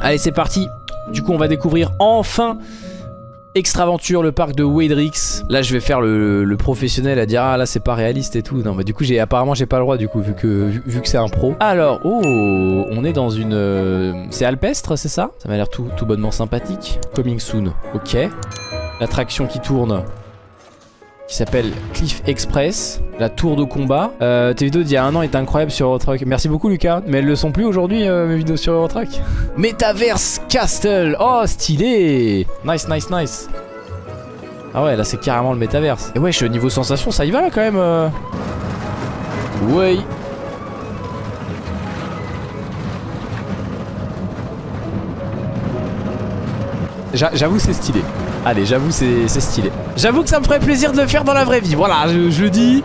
Allez, c'est parti. Du coup, on va découvrir enfin Extraventure, le parc de Wadrix. Là, je vais faire le, professionnel à dire ah là c'est pas réaliste et tout. Non, bah du coup, j'ai apparemment j'ai pas le droit du coup vu que vu, vu que c'est un pro. Alors, oh, on est dans une, euh, c'est alpestre, c'est ça? Ça m'a l'air tout, tout bonnement sympathique. Coming soon. Ok. L'attraction qui tourne qui s'appelle Cliff Express, la tour de combat. Euh, tes vidéos d'il y a un an étaient incroyables sur Eurotruck. Merci beaucoup Lucas, mais elles le sont plus aujourd'hui euh, mes vidéos sur Eurotruck. Metaverse Castle, oh stylé Nice, nice, nice. Ah ouais, là c'est carrément le Metaverse. Et wesh, niveau sensation, ça y va là quand même. Euh... Ouais. J'avoue c'est stylé. Allez, j'avoue c'est stylé. J'avoue que ça me ferait plaisir de le faire dans la vraie vie. Voilà, je, le dis.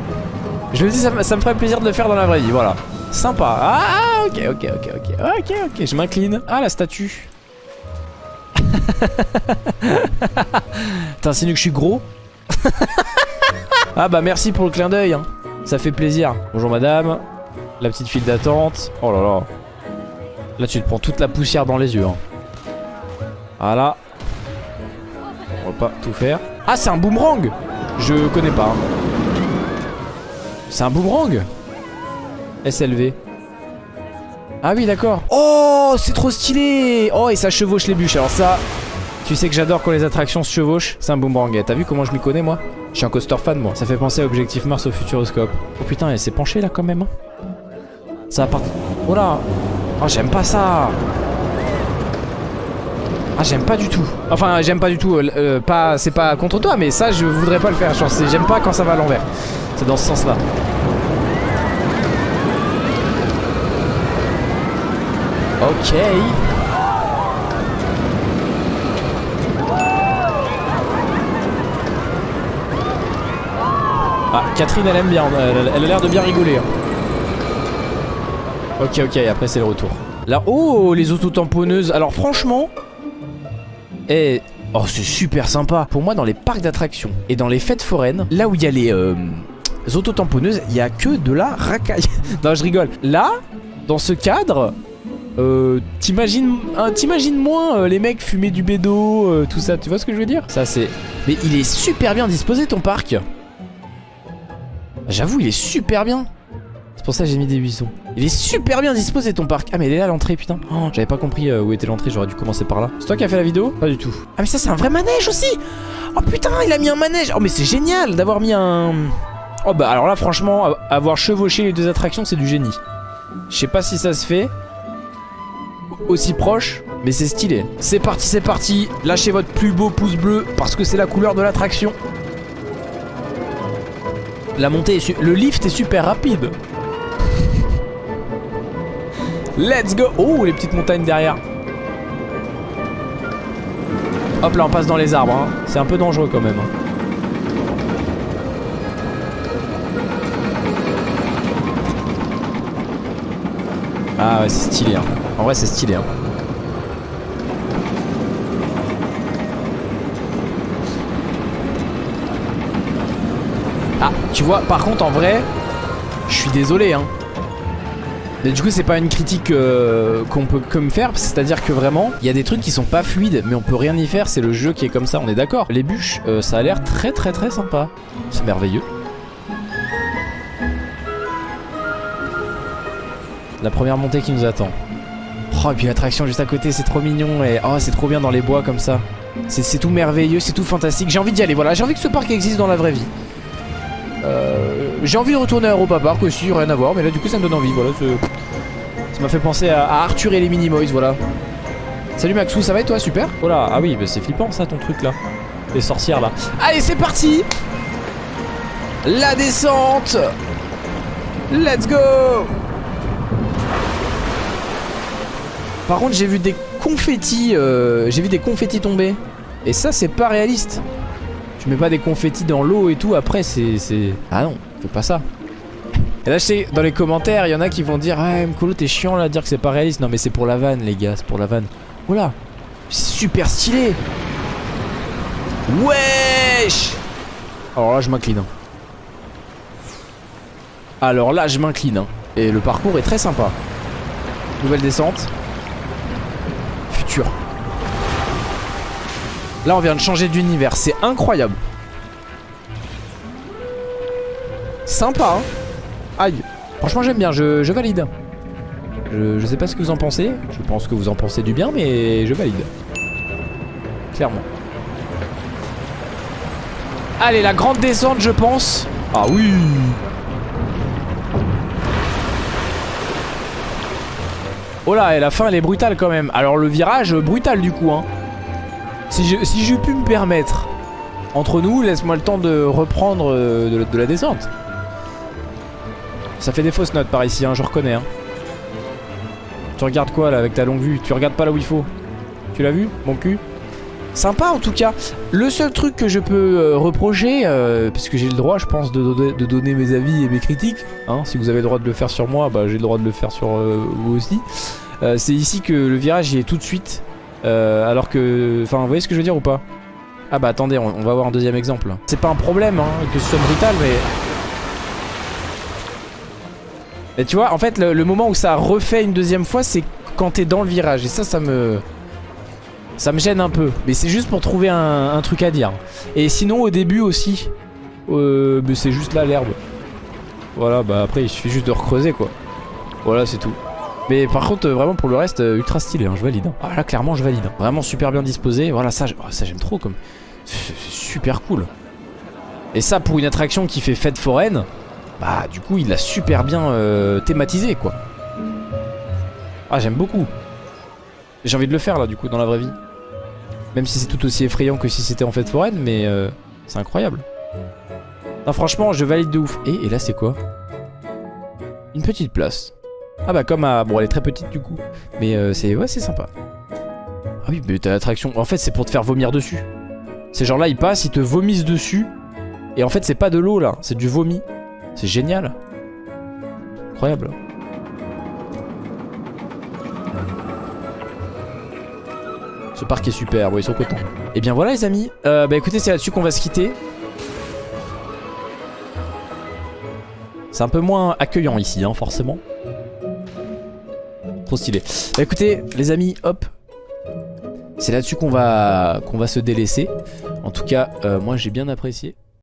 Je le dis, ça, me- ça me ferait plaisir de le faire dans la vraie vie. Voilà. Sympa. Ah, ah, ok, ok, ok, ok. Ok, ok, je m'incline. Ah, la statue. T'insinues que je suis gros? Ah bah merci pour le clin d'œil. hein. Ça fait plaisir. Bonjour madame. La petite file d'attente. Oh là là. Là tu te prends toute la poussière dans les yeux. hein. Voilà. On va pas tout faire. Ah c'est un boomerang Je connais pas. C'est un boomerang SLV. Ah oui d'accord. Oh c'est trop stylé Oh et ça chevauche les bûches. Alors ça, tu sais que j'adore quand les attractions se chevauchent. C'est un boomerang. Et T'as vu comment je m'y connais moi? Je suis un coaster fan moi. Ça fait penser à Objectif Mars au Futuroscope. Oh putain elle s'est penchée là quand même. hein. Ça va partir. Oh là Oh j'aime pas ça ah j'aime pas du tout. Enfin j'aime pas du tout euh, euh, pas C'est pas contre toi mais ça je voudrais pas le faire. J'aime pas quand ça va à l'envers. C'est dans ce sens là Ok. Ah Catherine elle aime bien Elle, elle a l'air de bien rigoler hein. Ok ok après c'est le retour. Là oh les autotamponneuses. Alors franchement Eh Oh c'est super sympa. Pour moi dans les parcs d'attractions et dans les fêtes foraines Là où il y a les euh, autotamponneuses Il y a que de la racaille. Non je rigole. Là dans ce cadre euh, T'imagines hein, t'imagines moins euh, les mecs fumer du bédo euh, Tout ça. Tu vois ce que je veux dire? Ça c'est Mais il est super bien disposé ton parc. J'avoue il est super bien c'est pour ça que j'ai mis des buissons. Il est super bien disposé ton parc. Ah mais il est là l'entrée putain. Oh, J'avais pas compris euh, où était l'entrée, j'aurais dû commencer par là. C'est toi qui as fait la vidéo? Pas du tout. Ah mais ça c'est un vrai manège aussi Oh putain il a mis un manège Oh mais c'est génial d'avoir mis un... Oh bah alors là franchement avoir chevauché les deux attractions c'est du génie. Je sais pas si ça se fait aussi proche mais c'est stylé. C'est parti c'est parti. Lâchez votre plus beau pouce bleu parce que c'est la couleur de l'attraction. La montée est su- Le lift est super rapide. Let's go Oh, les petites montagnes derrière. Hop là, on passe dans les arbres. hein. C'est un peu dangereux quand même. hein. Ah ouais, c'est stylé. hein. En vrai, c'est stylé. hein. Ah, tu vois, par contre, en vrai, je suis désolé, hein. Mais du coup c'est pas une critique euh, qu'on peut que me faire C'est à dire que vraiment il y a des trucs qui sont pas fluides Mais on peut rien y faire c'est le jeu qui est comme ça on est d'accord. Les bûches euh, ça a l'air très très très sympa. C'est merveilleux. La première montée qui nous attend. Oh et puis l'attraction juste à côté c'est trop mignon Et oh c'est trop bien dans les bois comme ça. C'est tout merveilleux c'est tout fantastique. J'ai envie d'y aller voilà. J'ai envie que ce parc existe dans la vraie vie euh, j'ai envie de retourner à Europa Park aussi, rien à voir, mais là du coup ça me donne envie, voilà. Ça m'a fait penser à, à Arthur et les Minimoys, voilà. Salut Maxou, ça va et toi Super? Oh là, ah oui, bah c'est flippant ça ton truc là. Les sorcières là. Allez, c'est parti La descente Let's go Par contre, j'ai vu des confettis, euh, j'ai vu des confettis tomber. Et ça, c'est pas réaliste. Tu mets pas des confettis dans l'eau et tout, après c'est... Ah non, fais pas ça. Et là je sais, dans les commentaires, il y en a qui vont dire Ah Mkolo t'es chiant là, dire que c'est pas réaliste. Non mais c'est pour la vanne les gars, c'est pour la vanne. Oula C'est super stylé Wesh Alors là je m'incline. hein. Alors là je m'incline. hein. Et le parcours est très sympa. Nouvelle descente. futur. Là on vient de changer d'univers, c'est incroyable. Sympa hein Aïe Franchement j'aime bien, je, valide. Je, je sais pas ce que vous en pensez. Je pense que vous en pensez du bien mais je valide. Clairement. Allez la grande descente je pense. Ah oui Oh là, et la fin elle est brutale quand même. Alors le virage, brutal du coup. Hein. Si j'ai si pu me permettre, entre nous, laisse-moi le temps de reprendre euh, de, la descente. Ça fait des fausses notes par ici, hein, je reconnais. Hein. Tu regardes quoi là avec ta longue vue? Tu regardes pas là où il faut? Tu l'as vu, mon cul? Sympa en tout cas. Le seul truc que je peux euh, reprocher, euh, puisque j'ai le droit je pense de, donner mes avis et mes critiques, hein, si vous avez le droit de le faire sur moi, bah, j'ai le droit de le faire sur vous aussi, c'est ici que le virage est tout de suite, euh, alors que... Enfin vous voyez ce que je veux dire ou pas? Ah bah attendez, on, va voir un deuxième exemple. C'est pas un problème hein, que ce soit brutal mais... Et tu vois, en fait le, moment où ça refait une deuxième fois c'est quand t'es dans le virage et ça ça me... Ça me gêne un peu, mais c'est juste pour trouver un, un, truc à dire. Et sinon au début aussi, euh, c'est juste là l'herbe. Voilà, bah après il suffit juste de recreuser quoi. Voilà c'est tout. Mais par contre vraiment pour le reste euh, ultra stylé, hein, je valide. Hein. Ah là clairement je valide. Vraiment super bien disposé. Voilà ça, oh, ça j'aime trop comme. Super cool. Et ça pour une attraction qui fait fête foraine, bah du coup il l'a super bien euh, thématisé quoi. Ah j'aime beaucoup. J'ai envie de le faire là du coup dans la vraie vie. Même si c'est tout aussi effrayant que si c'était en fête foraine, mais euh, c'est incroyable. Non franchement je valide de ouf. Et, et là c'est quoi? Une petite place. Ah bah comme à... Bon elle est très petite du coup. Mais euh, c'est ouais c'est sympa. Ah oui mais t'as l'attraction. En fait c'est pour te faire vomir dessus. Ces gens là ils passent, ils te vomissent dessus. Et en fait c'est pas de l'eau là, c'est du vomi. C'est génial. Incroyable. Ce parc est super, bon ils sont contents. Et bien voilà les amis, euh, bah écoutez c'est là-dessus qu'on va se quitter. C'est un peu moins accueillant ici hein, forcément. Stylé. Bah écoutez les amis, hop. C'est là-dessus qu'on va, qu'on va se délaisser. En tout cas, euh, moi j'ai bien apprécié.